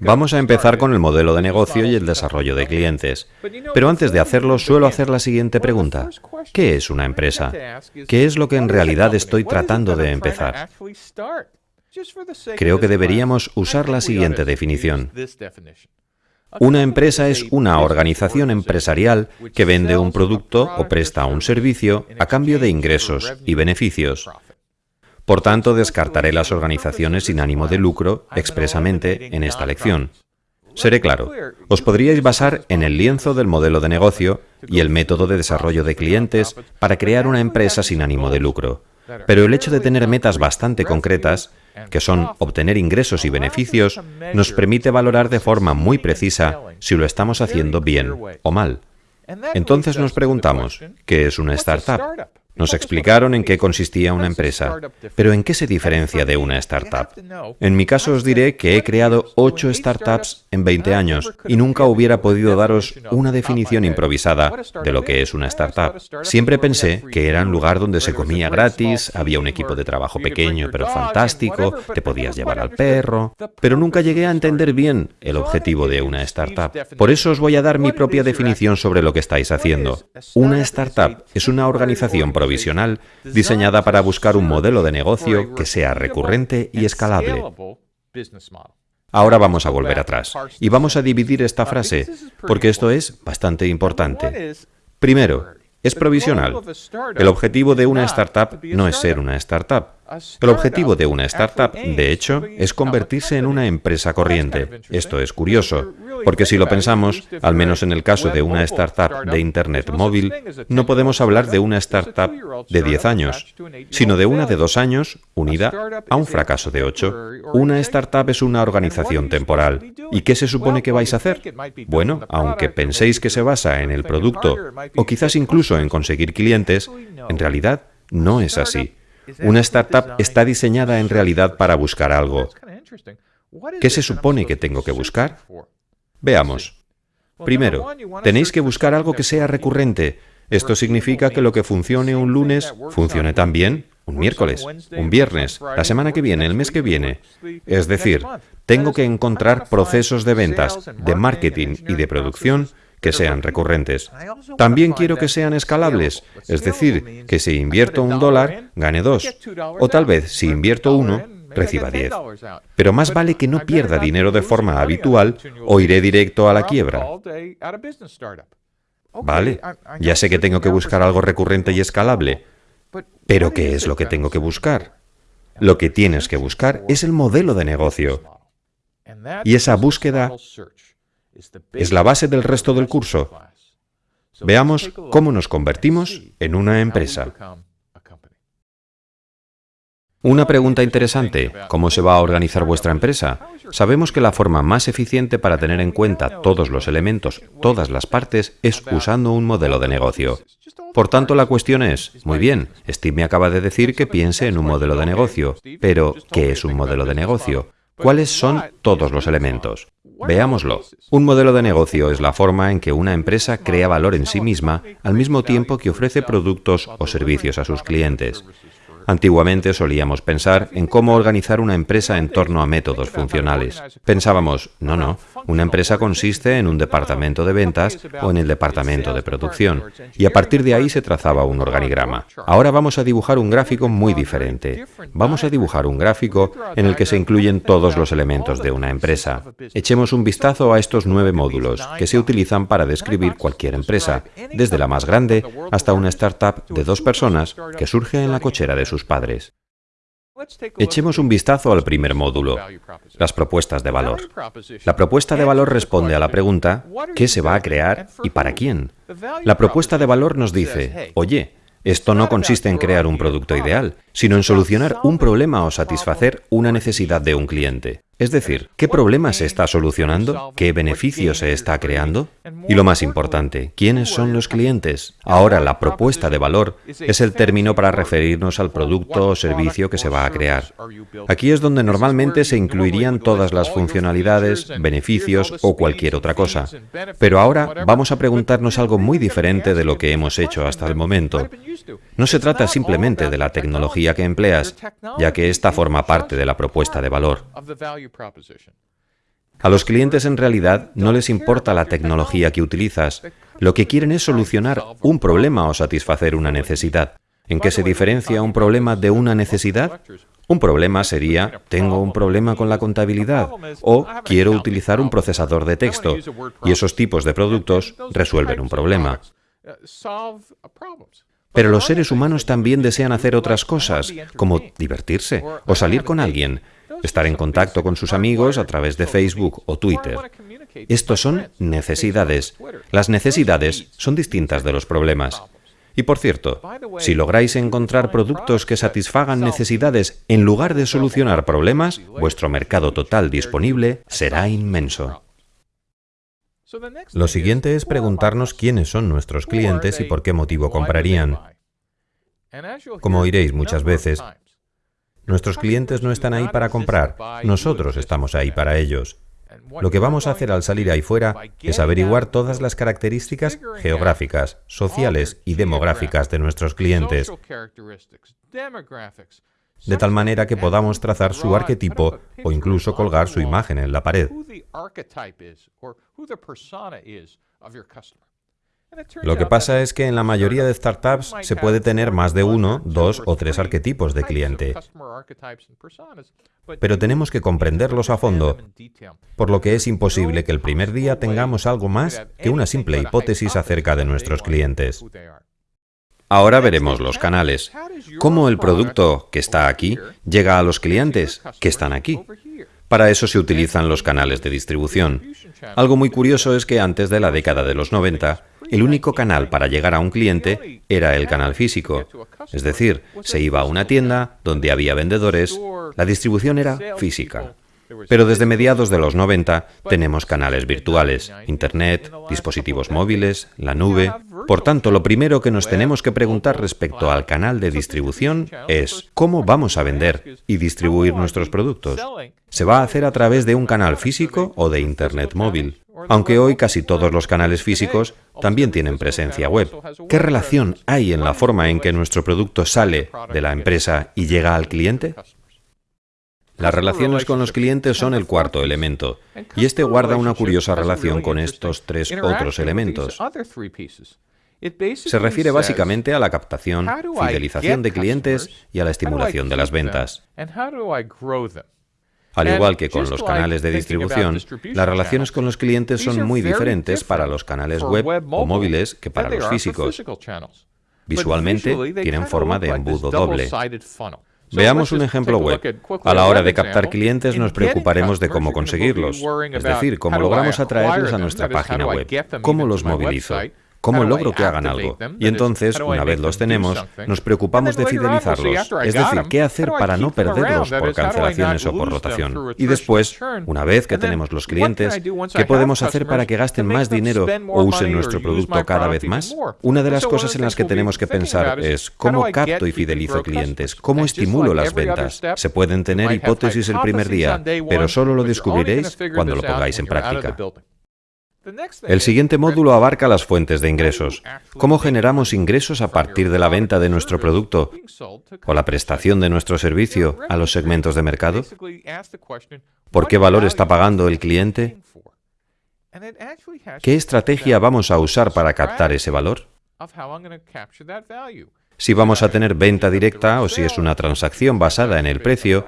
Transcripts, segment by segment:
Vamos a empezar con el modelo de negocio y el desarrollo de clientes. Pero antes de hacerlo, suelo hacer la siguiente pregunta. ¿Qué es una empresa? ¿Qué es lo que en realidad estoy tratando de empezar? Creo que deberíamos usar la siguiente definición. Una empresa es una organización empresarial que vende un producto o presta un servicio a cambio de ingresos y beneficios. Por tanto, descartaré las organizaciones sin ánimo de lucro expresamente en esta lección. Seré claro, os podríais basar en el lienzo del modelo de negocio y el método de desarrollo de clientes para crear una empresa sin ánimo de lucro. Pero el hecho de tener metas bastante concretas, que son obtener ingresos y beneficios, nos permite valorar de forma muy precisa si lo estamos haciendo bien o mal. Entonces nos preguntamos, ¿qué es una startup? Nos explicaron en qué consistía una empresa, pero ¿en qué se diferencia de una startup? En mi caso os diré que he creado ocho startups en 20 años y nunca hubiera podido daros una definición improvisada de lo que es una startup. Siempre pensé que era un lugar donde se comía gratis, había un equipo de trabajo pequeño pero fantástico, te podías llevar al perro, pero nunca llegué a entender bien el objetivo de una startup. Por eso os voy a dar mi propia definición sobre lo que estáis haciendo. Una startup es una organización provisional diseñada para buscar un modelo de negocio que sea recurrente y escalable. Ahora vamos a volver atrás y vamos a dividir esta frase, porque esto es bastante importante. Primero, es provisional. El objetivo de una startup no es ser una startup. El objetivo de una startup, de hecho, es convertirse en una empresa corriente. Esto es curioso, porque si lo pensamos, al menos en el caso de una startup de Internet móvil, no podemos hablar de una startup de 10 años, sino de una de dos años unida a un fracaso de 8. Una startup es una organización temporal. ¿Y qué se supone que vais a hacer? Bueno, aunque penséis que se basa en el producto o quizás incluso en conseguir clientes, en realidad no es así. Una startup está diseñada en realidad para buscar algo. ¿Qué se supone que tengo que buscar? Veamos. Primero, tenéis que buscar algo que sea recurrente. Esto significa que lo que funcione un lunes, funcione también un miércoles, un viernes, la semana que viene, el mes que viene. Es decir, tengo que encontrar procesos de ventas, de marketing y de producción que sean recurrentes. También quiero que sean escalables, es decir, que si invierto un dólar, gane dos, o tal vez si invierto uno, reciba diez. Pero más vale que no pierda dinero de forma habitual o iré directo a la quiebra. Vale, ya sé que tengo que buscar algo recurrente y escalable, pero ¿qué es lo que tengo que buscar? Lo que tienes que buscar es el modelo de negocio. Y esa búsqueda es la base del resto del curso. Veamos cómo nos convertimos en una empresa. Una pregunta interesante, ¿cómo se va a organizar vuestra empresa? Sabemos que la forma más eficiente para tener en cuenta todos los elementos, todas las partes, es usando un modelo de negocio. Por tanto, la cuestión es, muy bien, Steve me acaba de decir que piense en un modelo de negocio, pero ¿qué es un modelo de negocio? ¿Cuáles son todos los elementos? Veámoslo. Un modelo de negocio es la forma en que una empresa crea valor en sí misma al mismo tiempo que ofrece productos o servicios a sus clientes. Antiguamente solíamos pensar en cómo organizar una empresa en torno a métodos funcionales. Pensábamos, no, no, una empresa consiste en un departamento de ventas o en el departamento de producción, y a partir de ahí se trazaba un organigrama. Ahora vamos a dibujar un gráfico muy diferente. Vamos a dibujar un gráfico en el que se incluyen todos los elementos de una empresa. Echemos un vistazo a estos nueve módulos que se utilizan para describir cualquier empresa, desde la más grande hasta una startup de dos personas que surge en la cochera de sus padres. Echemos un vistazo al primer módulo, las propuestas de valor. La propuesta de valor responde a la pregunta, ¿qué se va a crear y para quién? La propuesta de valor nos dice, oye, esto no consiste en crear un producto ideal, sino en solucionar un problema o satisfacer una necesidad de un cliente. Es decir, ¿qué problema se está solucionando? ¿Qué beneficio se está creando? Y lo más importante, ¿quiénes son los clientes? Ahora, la propuesta de valor es el término para referirnos al producto o servicio que se va a crear. Aquí es donde normalmente se incluirían todas las funcionalidades, beneficios o cualquier otra cosa. Pero ahora vamos a preguntarnos algo muy diferente de lo que hemos hecho hasta el momento. No se trata simplemente de la tecnología que empleas, ya que esta forma parte de la propuesta de valor. A los clientes en realidad no les importa la tecnología que utilizas, lo que quieren es solucionar un problema o satisfacer una necesidad. ¿En qué se diferencia un problema de una necesidad? Un problema sería, tengo un problema con la contabilidad o quiero utilizar un procesador de texto y esos tipos de productos resuelven un problema. Pero los seres humanos también desean hacer otras cosas, como divertirse o salir con alguien, estar en contacto con sus amigos a través de Facebook o Twitter. Estos son necesidades. Las necesidades son distintas de los problemas. Y por cierto, si lográis encontrar productos que satisfagan necesidades en lugar de solucionar problemas, vuestro mercado total disponible será inmenso. Lo siguiente es preguntarnos quiénes son nuestros clientes y por qué motivo comprarían. Como oiréis muchas veces, nuestros clientes no están ahí para comprar, nosotros estamos ahí para ellos. Lo que vamos a hacer al salir ahí fuera es averiguar todas las características geográficas, sociales y demográficas de nuestros clientes, de tal manera que podamos trazar su arquetipo o incluso colgar su imagen en la pared. Lo que pasa es que en la mayoría de startups se puede tener más de uno, dos o tres arquetipos de cliente. Pero tenemos que comprenderlos a fondo, por lo que es imposible que el primer día tengamos algo más que una simple hipótesis acerca de nuestros clientes. Ahora veremos los canales. ¿Cómo el producto que está aquí llega a los clientes que están aquí? Para eso se utilizan los canales de distribución. Algo muy curioso es que antes de la década de los 90, el único canal para llegar a un cliente era el canal físico. Es decir, se iba a una tienda donde había vendedores, la distribución era física. Pero desde mediados de los 90 tenemos canales virtuales, Internet, dispositivos móviles, la nube... Por tanto, lo primero que nos tenemos que preguntar respecto al canal de distribución es ¿cómo vamos a vender y distribuir nuestros productos? ¿Se va a hacer a través de un canal físico o de Internet móvil? Aunque hoy casi todos los canales físicos también tienen presencia web. ¿Qué relación hay en la forma en que nuestro producto sale de la empresa y llega al cliente? Las relaciones con los clientes son el cuarto elemento, y este guarda una curiosa relación con estos tres otros elementos. Se refiere básicamente a la captación, fidelización de clientes y a la estimulación de las ventas. Al igual que con los canales de distribución, las relaciones con los clientes son muy diferentes para los canales web o móviles que para los físicos. Visualmente tienen forma de embudo doble. Veamos un ejemplo web. A la hora de captar clientes nos preocuparemos de cómo conseguirlos, es decir, cómo logramos atraerlos a nuestra página web, cómo los movilizo, ¿Cómo logro que hagan algo? Y entonces, una vez los tenemos, nos preocupamos de fidelizarlos, es decir, qué hacer para no perderlos por cancelaciones o por rotación. Y después, una vez que tenemos los clientes, ¿qué podemos hacer para que gasten más dinero o usen nuestro producto cada vez más? Una de las cosas en las que tenemos que pensar es cómo capto y fidelizo clientes, cómo estimulo las ventas. Se pueden tener hipótesis el primer día, pero solo lo descubriréis cuando lo pongáis en práctica. El siguiente módulo abarca las fuentes de ingresos. ¿Cómo generamos ingresos a partir de la venta de nuestro producto o la prestación de nuestro servicio a los segmentos de mercado? ¿Por qué valor está pagando el cliente? ¿Qué estrategia vamos a usar para captar ese valor? Si vamos a tener venta directa o si es una transacción basada en el precio,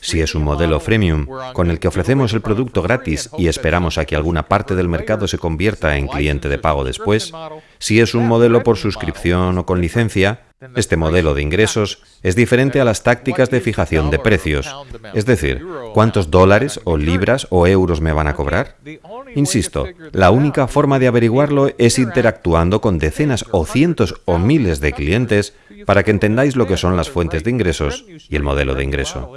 si es un modelo freemium con el que ofrecemos el producto gratis y esperamos a que alguna parte del mercado se convierta en cliente de pago después, si es un modelo por suscripción o con licencia, este modelo de ingresos es diferente a las tácticas de fijación de precios, es decir, ¿cuántos dólares o libras o euros me van a cobrar? Insisto, la única forma de averiguarlo es interactuando con decenas o cientos o miles de clientes para que entendáis lo que son las fuentes de ingresos y el modelo de ingreso.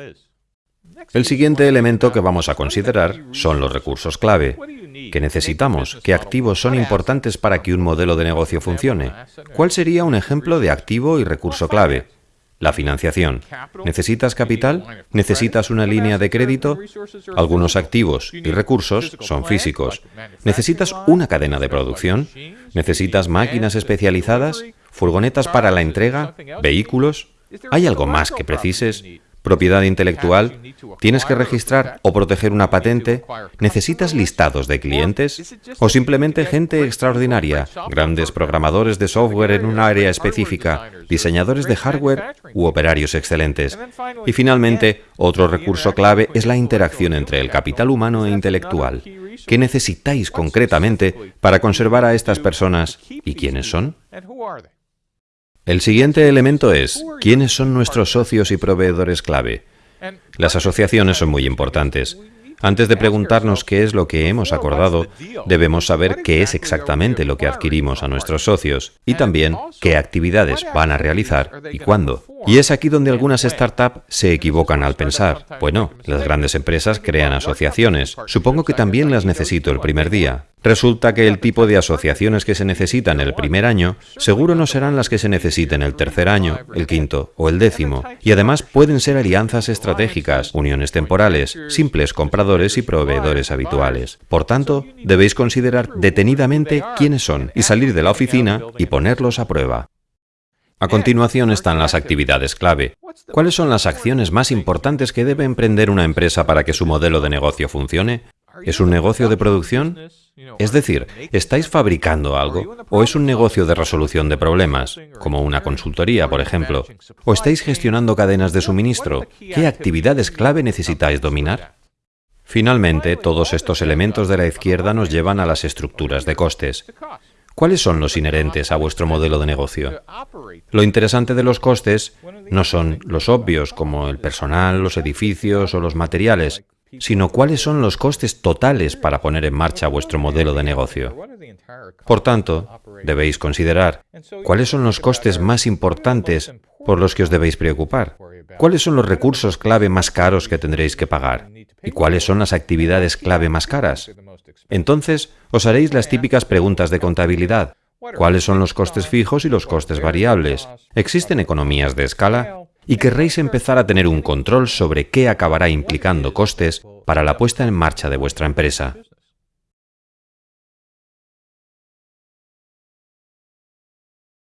El siguiente elemento que vamos a considerar son los recursos clave. ¿Qué necesitamos? ¿Qué activos son importantes para que un modelo de negocio funcione? ¿Cuál sería un ejemplo de activo y recurso clave? La financiación. ¿Necesitas capital? ¿Necesitas una línea de crédito? Algunos activos y recursos son físicos. ¿Necesitas una cadena de producción? ¿Necesitas máquinas especializadas? ¿Furgonetas para la entrega? ¿Vehículos? ¿Hay algo más que precises? Propiedad intelectual, tienes que registrar o proteger una patente, necesitas listados de clientes o simplemente gente extraordinaria, grandes programadores de software en un área específica, diseñadores de hardware u operarios excelentes. Y finalmente, otro recurso clave es la interacción entre el capital. humano e intelectual. ¿Qué necesitáis concretamente para conservar a estas personas y quiénes son? El siguiente elemento es, ¿quiénes son nuestros socios y proveedores clave? Las asociaciones son muy importantes. Antes de preguntarnos qué es lo que hemos acordado, debemos saber qué es exactamente lo que adquirimos a nuestros socios y también qué actividades van a realizar y cuándo. Y es aquí donde algunas startups se equivocan al pensar, bueno, las grandes empresas crean asociaciones, supongo que también las necesito el primer día. Resulta que el tipo de asociaciones que se necesitan el primer año seguro no serán las que se necesiten el tercer año, el quinto o el décimo, y además pueden ser alianzas estratégicas, uniones temporales, simples compradores y proveedores habituales. Por tanto, debéis considerar detenidamente quiénes son y salir de la oficina y ponerlos a prueba. A continuación están las actividades clave. ¿Cuáles son las acciones más importantes que debe emprender una empresa para que su modelo de negocio funcione? ¿Es un negocio de producción? Es decir, ¿estáis fabricando algo? ¿O es un negocio de resolución de problemas, como una consultoría, por ejemplo? ¿O estáis gestionando cadenas de suministro? ¿Qué actividades clave necesitáis dominar? Finalmente, todos estos elementos de la izquierda nos llevan a las estructuras de costes. ¿Cuáles son los inherentes a vuestro modelo de negocio? Lo interesante de los costes no son los obvios, como el personal, los edificios o los materiales, sino cuáles son los costes totales para poner en marcha vuestro modelo de negocio. Por tanto, debéis considerar cuáles son los costes más importantes por los que os debéis preocupar, cuáles son los recursos clave más caros que tendréis que pagar y cuáles son las actividades clave más caras. Entonces, os haréis las típicas preguntas de contabilidad. ¿Cuáles son los costes fijos y los costes variables? ¿Existen economías de escala? Y querréis empezar a tener un control sobre qué acabará implicando costes para la puesta en marcha de vuestra empresa.